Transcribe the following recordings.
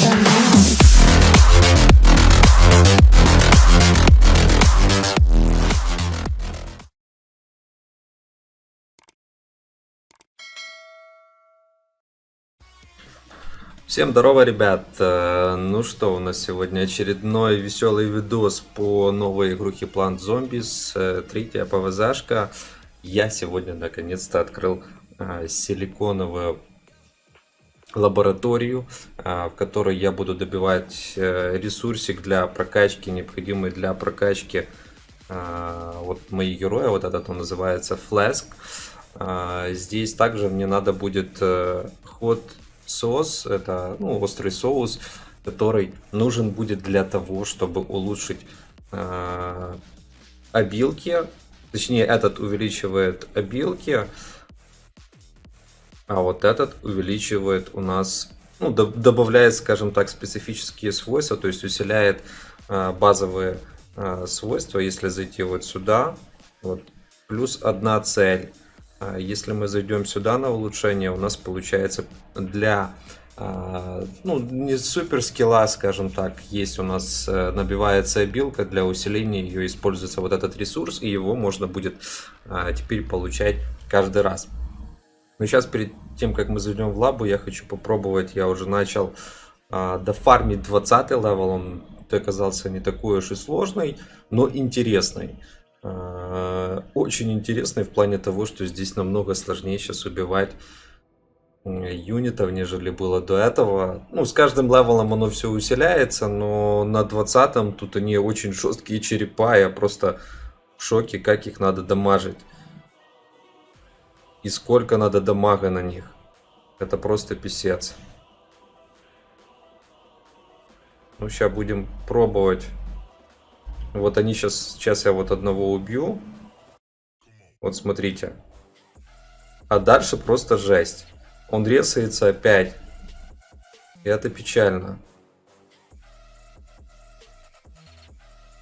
Now. Всем здорово, ребят! Э, Ну что, у нас сегодня очередной веселый видос по новой игрухе Plant Zombies, э, третья ПВЗшка. Я сегодня наконец-то открыл э, силиконовую лабораторию, э, в которой я буду добивать э, ресурсик для прокачки, необходимый для прокачки э, вот мои герои, вот этот он называется Flask. Э, Здесь также мне надо будет э, ход соус, это ну, острый соус, который нужен будет для того, чтобы улучшить обилки. Точнее, этот увеличивает обилки, а вот этот увеличивает у нас, ну, до- добавляет, скажем так, специфические свойства, то есть усиляет э, базовые э, свойства, если зайти вот сюда, вот, плюс одна цель. А Если мы зайдем сюда на улучшение, у нас получается для ну, не супер скилла, скажем так, есть у нас э, набивается обилка, для усиления ее используется вот этот ресурс, и его можно будет теперь получать каждый раз. Но сейчас перед тем, как мы зайдем в лабу, я хочу попробовать, я уже начал а, дофармить 20 level, он оказался не такой уж и сложный, но интересный. А, Очень интересный в плане того, что здесь намного сложнее сейчас убивать юнитов, нежели было до этого. Ну, с каждым левелом оно все усиляется, но на 20 тут они очень жесткие черепа, я просто в шоке, как их надо дамажить. И сколько надо дамага на них. Это просто писец. Ну, сейчас будем пробовать. Вот они сейчас, сейчас я вот одного убью. Вот смотрите. А дальше просто жесть. Он резается опять. И это печально.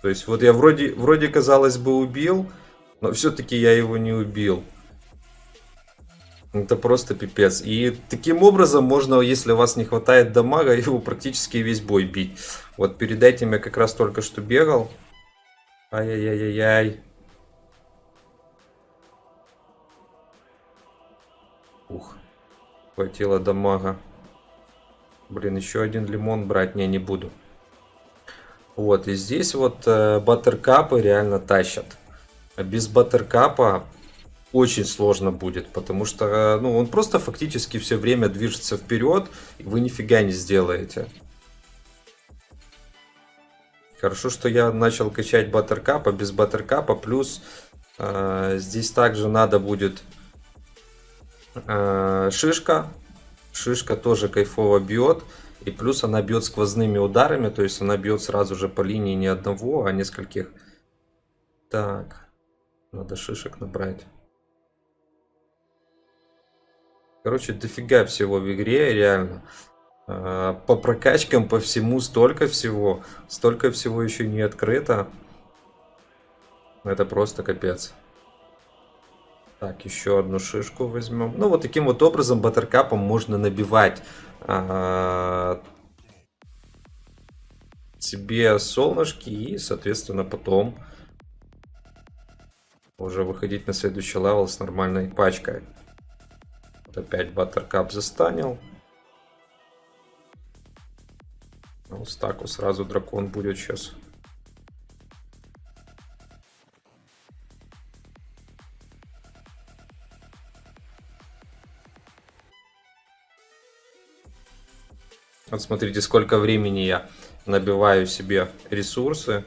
То есть вот я вроде, вроде казалось бы убил, но все-таки я его не убил. Это просто пипец. И таким образом можно, если у вас не хватает дамага, его практически весь бой бить. Вот перед этим я как раз только что бегал. Ай-яй-яй-яй. Ух, хватило дамага. Блин, еще один лимон брать не, не буду. Вот, и здесь вот э, баттеркапы реально тащат. А Без баттеркапа очень сложно будет, потому что э, ну, он просто фактически все время движется вперед, и вы нифига не сделаете. Хорошо, что я начал качать баттеркапа, без баттеркапа, плюс э, здесь также надо будет э, шишка. Шишка тоже кайфово бьет. И плюс она бьет сквозными ударами, то есть она бьет сразу же по линии не одного, а нескольких. Так, надо шишек набрать. Короче, дофига всего в игре, реально. А, По прокачкам, по всему столько всего. Столько всего еще не открыто. Это просто капец. Так, еще одну шишку возьмем. Ну, вот таким вот образом баттеркапом можно набивать а, себе солнышки и, соответственно, потом уже выходить на следующий level с нормальной пачкой. Опять buttercup застанил. Ну, стаку сразу дракон будет сейчас. Вот смотрите, сколько времени я набиваю себе ресурсы.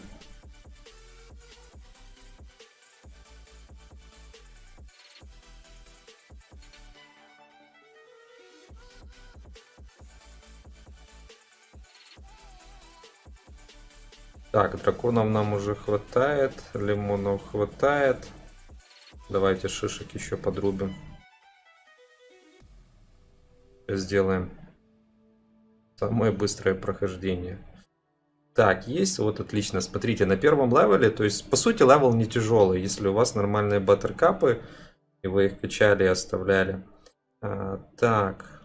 Так, драконов нам уже хватает, лимонов хватает. Давайте шишек еще подрубим. Сделаем самое быстрое прохождение. Так, есть, вот отлично. Смотрите, на первом левеле, то есть, по сути, level не тяжелый, если у вас нормальные баттеркапы, и вы их качали и оставляли. А, так.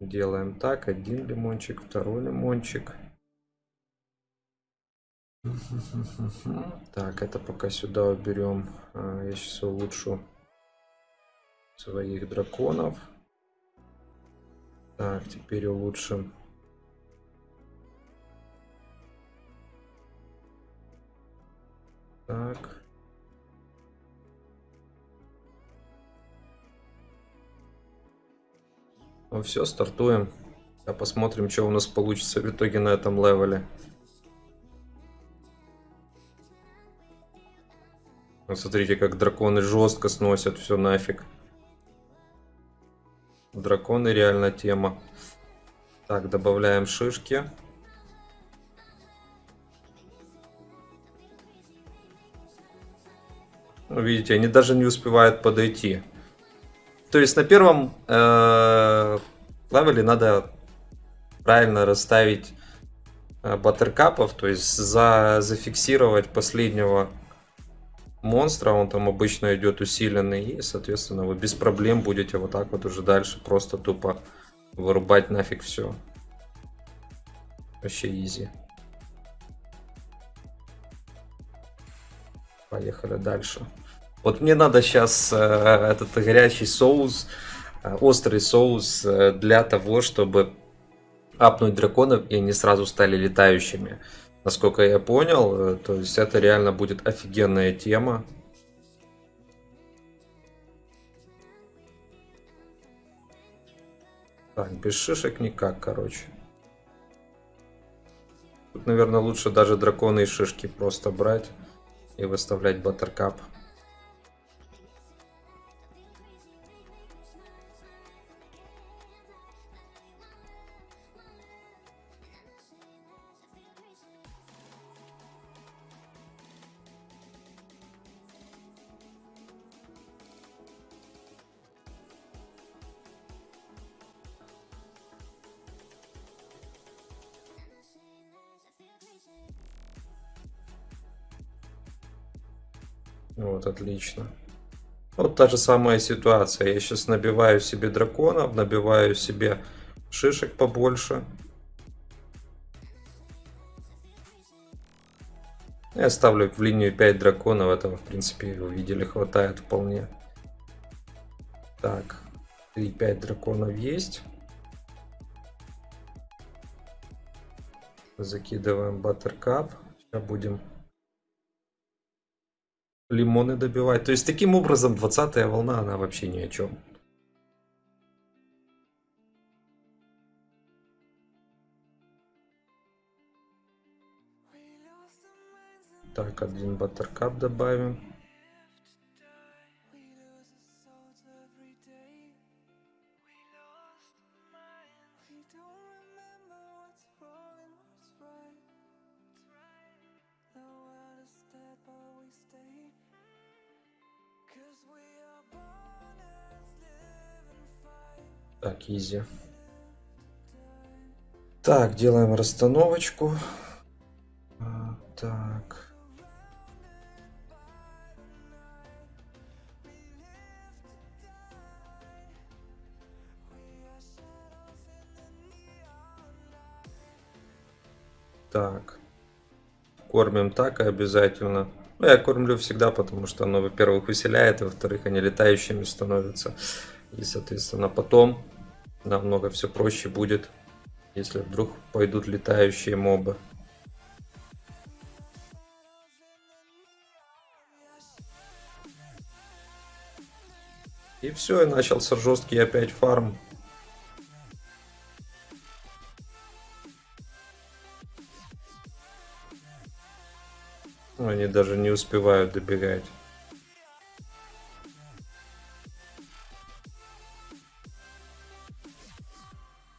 Делаем так. Один лимончик, второй лимончик. Так, это пока сюда уберем. А, Я сейчас улучшу своих драконов. Так, теперь улучшим. Так. Ну все, стартуем. А посмотрим, что у нас получится в итоге на этом левеле. Смотрите, как драконы жестко сносят все нафиг. Драконы реально тема. Так, добавляем шишки. Ну, видите, они даже не успевают подойти. То есть на первом э, левеле надо правильно расставить э, баттеркапов, то есть за, зафиксировать последнего монстра, он там обычно идет усиленный, и, соответственно, вы без проблем будете вот так вот уже дальше просто тупо вырубать нафиг все. Вообще изи. Поехали дальше. Вот мне надо сейчас э, этот горячий соус, э, острый соус э, для того, чтобы апнуть драконов, и они сразу стали летающими. Насколько я понял, э, то есть это реально будет офигенная тема. Так, без шишек никак, короче. Тут, наверное, лучше даже драконы и шишки просто брать и выставлять баттеркап. Вот, отлично. Вот та же самая ситуация. Я сейчас набиваю себе драконов, набиваю себе шишек побольше. Я ставлю в линию 5 драконов. Этого, в принципе, вы видели, хватает вполне. Так, 3-5 драконов есть. Закидываем баттеркап. Сейчас будем лимоны добивать. То есть таким образом 20 волна, она вообще ни о чем. Так, один баттеркап добавим. Так, изи. Так, делаем расстановочку. А, Так. Так. Кормим так и обязательно. Ну, я кормлю всегда, потому что оно, во-первых, усиляет, во-вторых, они летающими становятся. И, соответственно, потом намного все проще будет, если вдруг пойдут летающие мобы. И все, и начался жесткий опять фарм. Они даже не успевают добегать.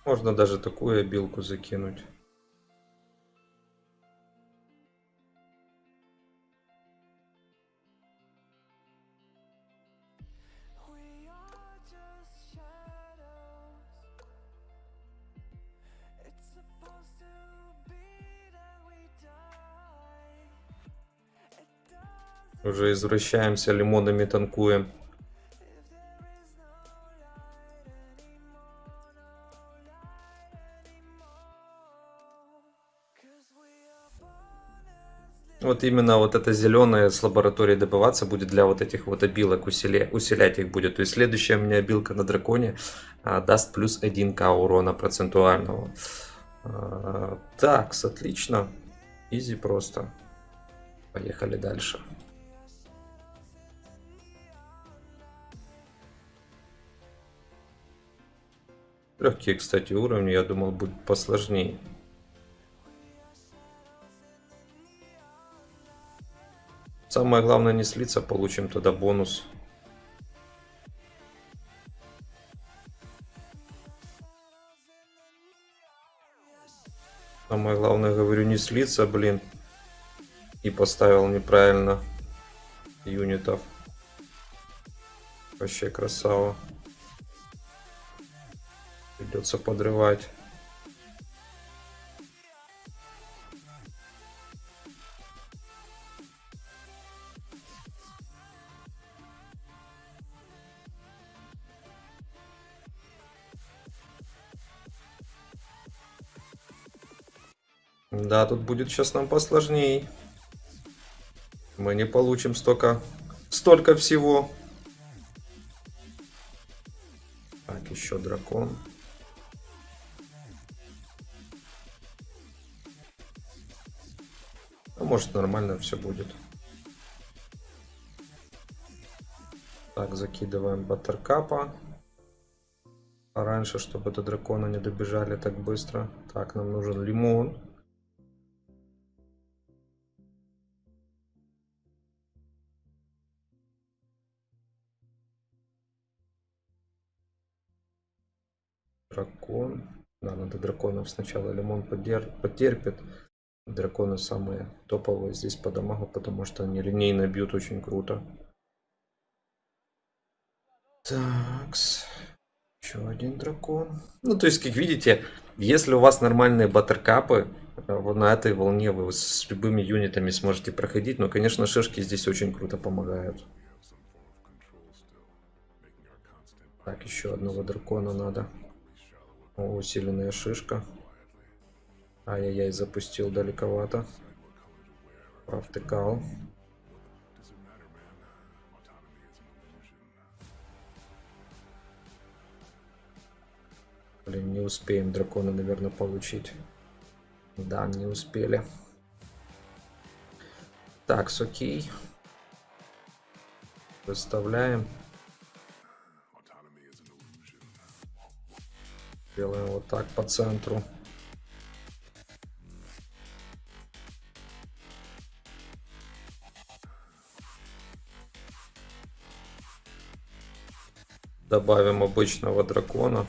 Можно даже такую обилку закинуть. Уже извращаемся, лимонами танкуем. Вот именно вот это зеленое с лаборатории добываться будет для вот этих вот обилок, усилия, усилять их будет. То есть следующая у меня обилка на драконе а, даст плюс 1к урона процентуального. А, так, отлично. Изи просто. Поехали дальше. Легкие, кстати, уровни, я думал, будет посложнее. Самое главное не слиться, получим тогда бонус. Самое главное, говорю, не слиться, блин. И поставил неправильно юнитов. Вообще красава. Придется подрывать. Да, тут будет сейчас нам посложнее. Мы не получим столько, столько всего. Так, еще дракон. А может нормально все будет. Так, закидываем баттеркапа. Раньше, чтобы до дракона не добежали так быстро. Так, нам нужен лимон. Дракон. Да, надо драконов сначала лимон подер... потерпит. Драконы самые топовые здесь по дамагу, потому что они линейно бьют очень круто. Такс. Еще один дракон. Ну, то есть, как видите, если у вас нормальные баттеркапы, э, вот на этой волне вы с любыми юнитами сможете проходить. Но, конечно, шишки здесь очень круто помогают. Так, еще одного дракона надо. Усиленная шишка. Ай-яй-яй, запустил далековато. Провтыкал. Блин, не успеем дракона, наверное, получить. Да, не успели. Так, окей. Выставляем. Делаем вот так по центру. Добавим обычного дракона.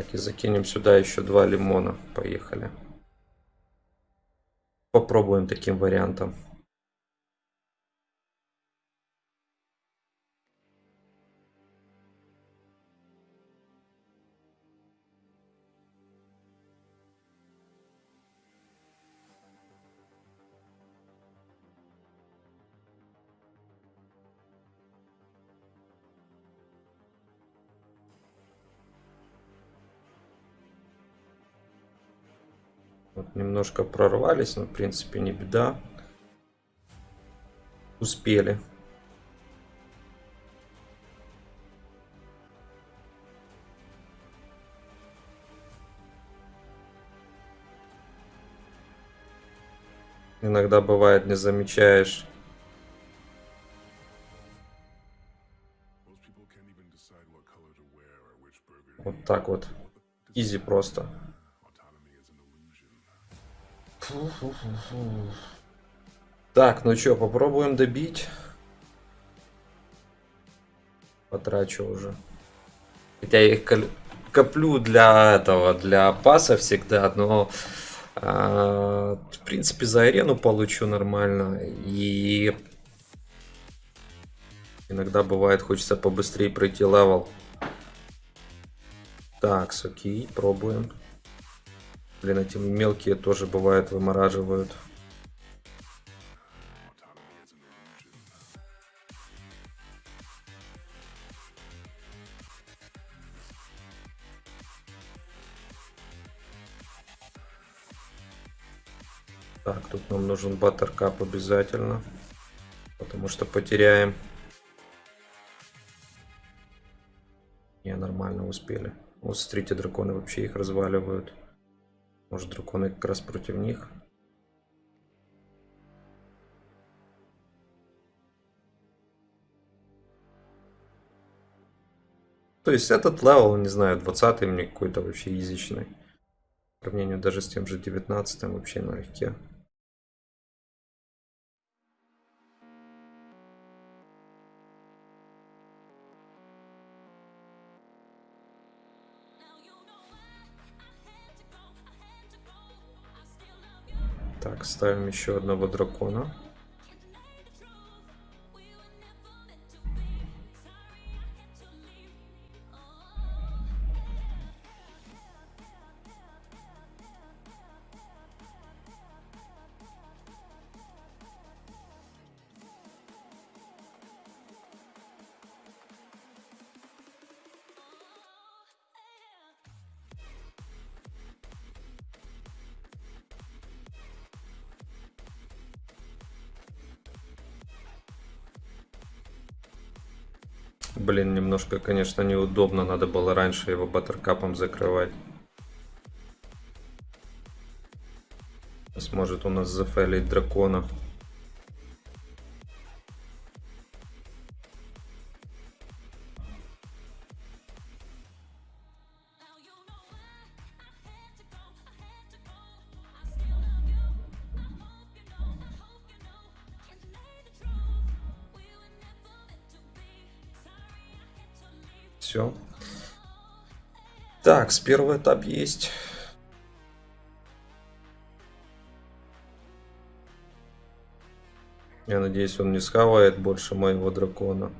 Так, и закинем сюда еще два лимона. Поехали. Попробуем таким вариантом. Вот немножко прорвались, но в принципе не беда. Успели. Иногда бывает не замечаешь. Вот так вот. Изи просто. Так, ну что, попробуем добить. Потрачу уже. Хотя я их коплю для этого, для паса всегда, но э, в принципе за арену получу нормально. И иногда бывает хочется побыстрее пройти level. Так, окей, пробуем. Блин, эти мелкие тоже бывает вымораживают. Так, тут нам нужен buttercup обязательно. Потому что потеряем. Не, нормально успели. Вот смотрите, драконы вообще их разваливают. Может, драконы как раз против них? То есть этот level, не знаю, 20 мне какой-то вообще изичный. По сравнению даже с тем же 19 вообще налегке. Так, ставим еще одного дракона. Блин, немножко, конечно, неудобно. Надо было раньше его баттеркапом закрывать. Сможет у нас зафейлить дракона. Все. Так, с первый этап есть. Я надеюсь, он не схавает больше моего дракона.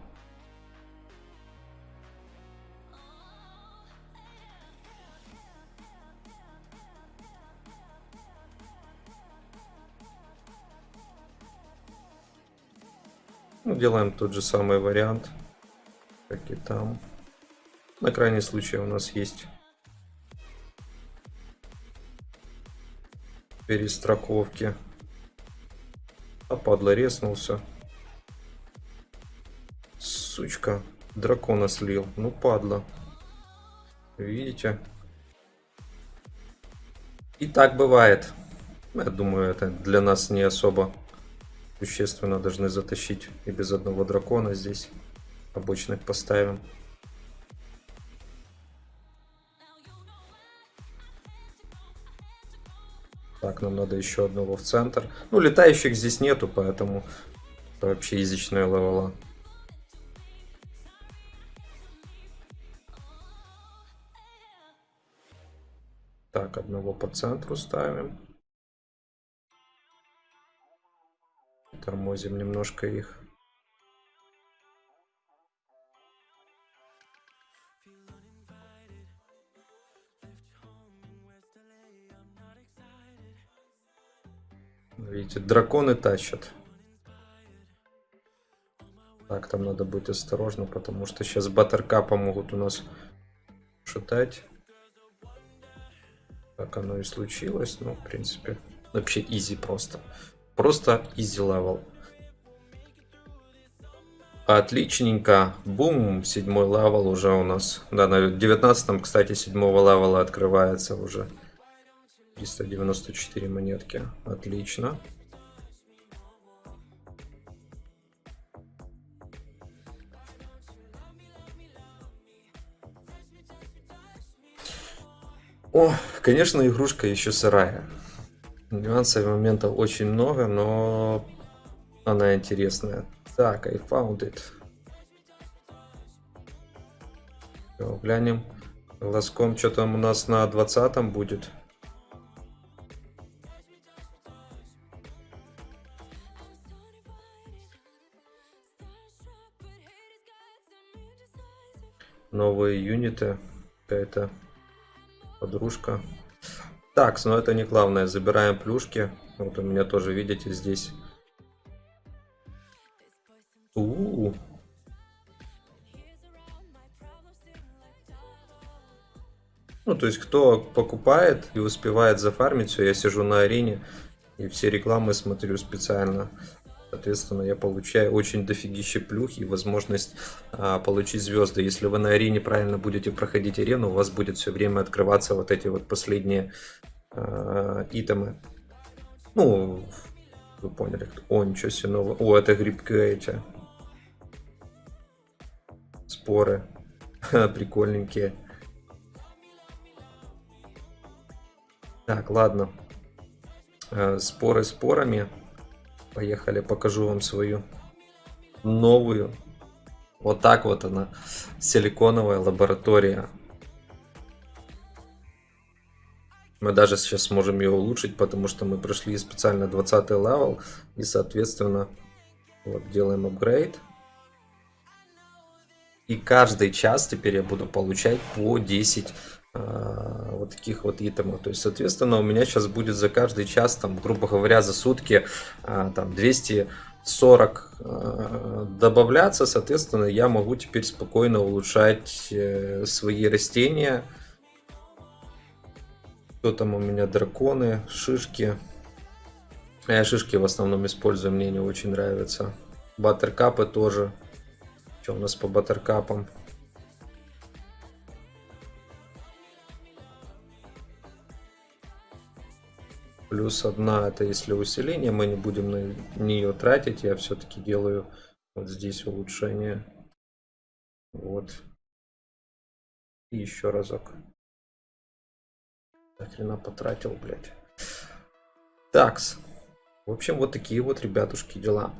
Ну, делаем тот же самый вариант, как и там. На крайний случай у нас есть перестраховки. А падла резнулся. Сучка. Дракона слил. Ну падла. Видите? И так бывает. Я думаю, это для нас не особо существенно. Должны затащить и без одного дракона здесь. Обычных поставим. Нам надо еще одного в центр. Ну, летающих здесь нету, поэтому вообще язычная левела. Так, одного по центру ставим. Тормозим немножко их. Видите, драконы тащат. Так, там надо быть осторожно, потому что сейчас баттеркапа могут у нас шатать. Так оно и случилось. Ну, в принципе, вообще easy просто. Просто easy level. Отличненько. Бум, седьмой level уже у нас. Да, на 19 кстати, седьмого левела открывается уже. 394 монетки. Отлично. О, конечно, игрушка еще сырая. Нюансов и моментов очень много, но она интересная. Так, I found it. Все, глянем. Глазком, что там у нас на 20 будет. новые юниты. Какая-то подружка. Так, но это не главное. Забираем плюшки. Вот у меня тоже, видите, здесь. У-у-у. Ну, то есть, кто покупает и успевает зафармить все, я сижу на арене и все рекламы смотрю специально. Соответственно, я получаю очень дофигище плюх и возможность а, получить звезды. Если вы на арене правильно будете проходить арену, у вас будет все время открываться вот эти вот последние а, итемы. Ну, вы поняли. О, ничего себе нового. О, это грибки эти. Споры. Прикольненькие. Так, ладно. Э, споры спорами. Поехали, покажу вам свою новую. Вот так вот она. Силиконовая лаборатория. Мы даже сейчас сможем ее улучшить, потому что мы прошли специально 20 level. И, соответственно, вот делаем апгрейд. И каждый час теперь я буду получать по 10 а, вот таких вот итемов. То есть, соответственно, у меня сейчас будет за каждый час, там, грубо говоря, за сутки а, там 240 а, добавляться. Соответственно, я могу теперь спокойно улучшать э, свои растения. Что там у меня? Драконы, шишки. Я шишки в основном использую, мне не очень нравятся. Баттеркапы тоже. Что у нас по баттеркапам? Плюс одна, это если усиление, мы не будем на нее тратить. Я все-таки делаю вот здесь улучшение. Вот. И еще разок. Хрена потратил, блядь. Такс. В общем, вот такие вот, ребятушки, дела.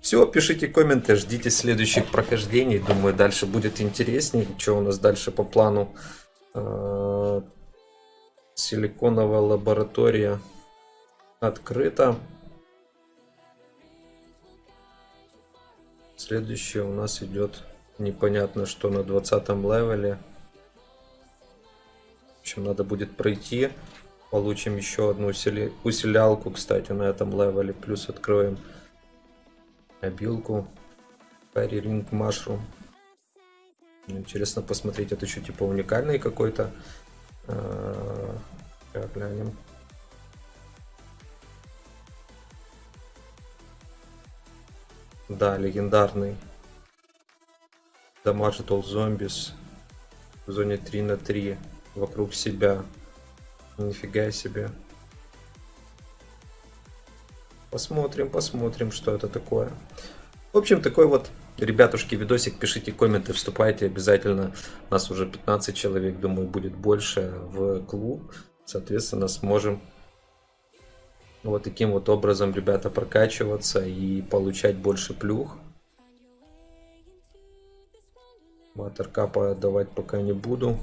Все, пишите комменты, ждите следующих прохождений. Думаю, дальше будет интереснее. Что у нас дальше по плану? Силиконовая лаборатория открыта. Следующее у нас идет непонятно что на 20 левеле. В общем, надо будет пройти. Получим еще одну усили... усилялку, кстати, на этом левеле. Плюс откроем обилку. Fairy Ring Mushroom. Интересно посмотреть, это что, типа уникальный какой-то Сейчас глянем. Да, легендарный. Дамажит All Zombies в зоне 3 на 3 вокруг себя. Нифига себе. Посмотрим, посмотрим, что это такое. В общем, такой вот Ребятушки, видосик, пишите комменты, вступайте обязательно. Нас уже 15 человек, думаю, будет больше в клуб. Соответственно, сможем вот таким вот образом, ребята, прокачиваться и получать больше плюх. Баттеркапа давать пока не буду,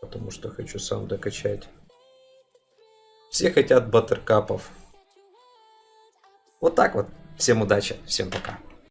потому что хочу сам докачать. Все хотят баттеркапов. Вот так вот. Всем удачи, всем пока.